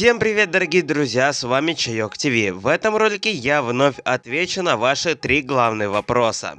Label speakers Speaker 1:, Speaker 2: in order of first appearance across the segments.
Speaker 1: Всем привет, дорогие друзья, с вами Чайок ТВ. В этом ролике я вновь отвечу на ваши три главные вопроса.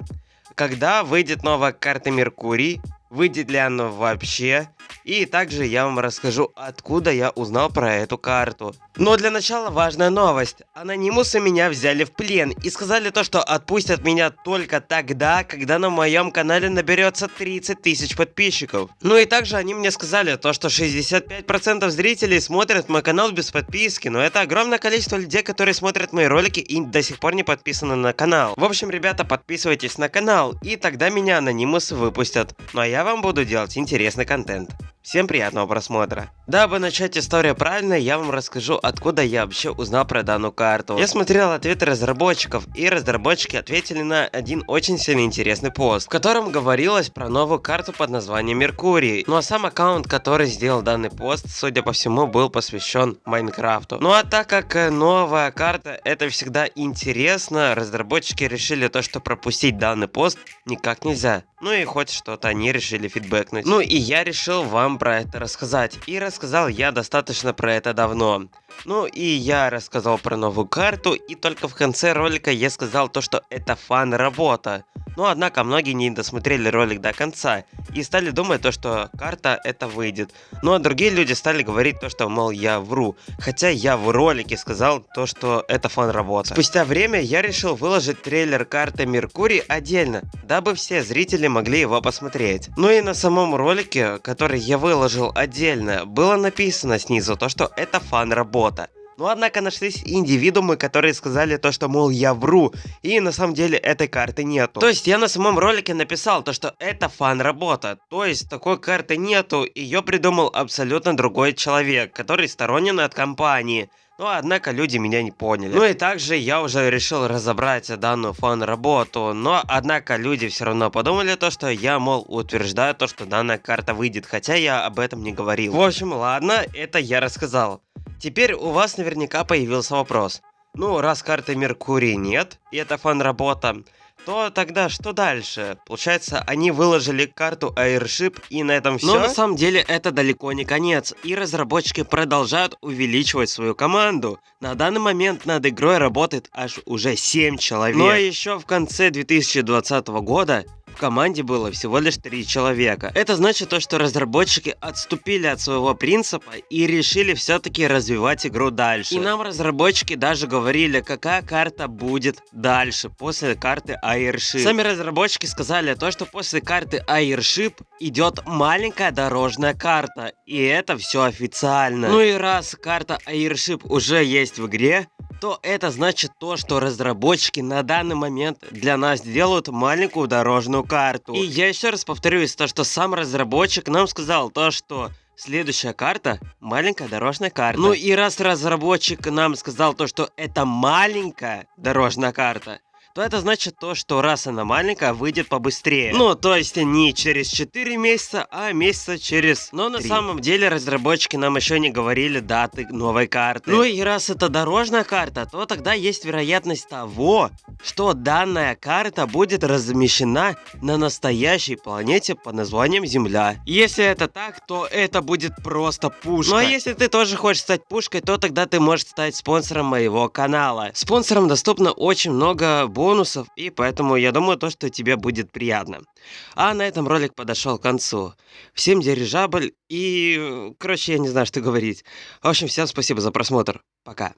Speaker 1: Когда выйдет новая карта Меркурий? Выйдет ли она вообще? И также я вам расскажу, откуда я узнал про эту карту. Но для начала важная новость. Анонимусы меня взяли в плен и сказали то, что отпустят меня только тогда, когда на моем канале наберется 30 тысяч подписчиков. Ну и также они мне сказали то, что 65% зрителей смотрят мой канал без подписки, но это огромное количество людей, которые смотрят мои ролики и до сих пор не подписаны на канал. В общем, ребята, подписывайтесь на канал, и тогда меня анонимусы выпустят. Ну а я вам буду делать интересный контент. Всем приятного просмотра. Дабы начать историю правильно, я вам расскажу, откуда я вообще узнал про данную карту. Я смотрел ответы разработчиков, и разработчики ответили на один очень сильно интересный пост, в котором говорилось про новую карту под названием Меркурий. Ну а сам аккаунт, который сделал данный пост, судя по всему, был посвящен Майнкрафту. Ну а так как э, новая карта это всегда интересно, разработчики решили то, что пропустить данный пост никак нельзя. Ну и хоть что-то они решили фидбэкнуть. Ну и я решил вам про это рассказать. И рассказал я достаточно про это давно. Ну и я рассказал про новую карту, и только в конце ролика я сказал то, что это фан-работа. Но однако многие не досмотрели ролик до конца и стали думать то, что карта это выйдет. Ну а другие люди стали говорить то, что мол я вру. Хотя я в ролике сказал то, что это фан-работа. Спустя время я решил выложить трейлер карты Меркурий отдельно, дабы все зрители могли его посмотреть. Ну и на самом ролике, который я выложил отдельно, было написано снизу то, что это фан-работа. Но однако нашлись индивидуумы, которые сказали то, что мол я вру, и на самом деле этой карты нету. То есть я на самом ролике написал то, что это фан-работа, то есть такой карты нету, ее придумал абсолютно другой человек, который сторонен от компании. Но однако люди меня не поняли. Ну и также я уже решил разобрать данную фан-работу, но однако люди все равно подумали то, что я, мол, утверждаю то, что данная карта выйдет, хотя я об этом не говорил. В общем, ладно, это я рассказал. Теперь у вас наверняка появился вопрос. Ну, раз карты Меркурий нет, и это фан-работа, то тогда что дальше? Получается, они выложили карту Airship и на этом все? Но на самом деле это далеко не конец, и разработчики продолжают увеличивать свою команду. На данный момент над игрой работает аж уже 7 человек. Но еще в конце 2020 года команде было всего лишь три человека. Это значит то, что разработчики отступили от своего принципа и решили все-таки развивать игру дальше. И нам разработчики даже говорили, какая карта будет дальше, после карты Airship. Сами разработчики сказали то, что после карты Airship идет маленькая дорожная карта, и это все официально. Ну и раз карта Airship уже есть в игре, то это значит то, что разработчики на данный момент для нас делают маленькую дорожную карту. И я еще раз повторюсь, то, что сам разработчик нам сказал то, что Следующая карта – маленькая дорожная карта. Ну и раз разработчик нам сказал то, что это маленькая дорожная карта, то это значит то, что раз она маленькая, выйдет побыстрее. Ну, то есть не через 4 месяца, а месяца через Но 3. на самом деле разработчики нам еще не говорили даты новой карты. Ну и раз это дорожная карта, то тогда есть вероятность того, что данная карта будет размещена на настоящей планете под названием Земля. Если это так, то это будет просто пушка. Ну а если ты тоже хочешь стать пушкой, то тогда ты можешь стать спонсором моего канала. Спонсорам доступно очень много бонусов, и поэтому я думаю, то, что тебе будет приятно. А на этом ролик подошел к концу. Всем дирижабль и... Короче, я не знаю, что говорить. В общем, всем спасибо за просмотр. Пока.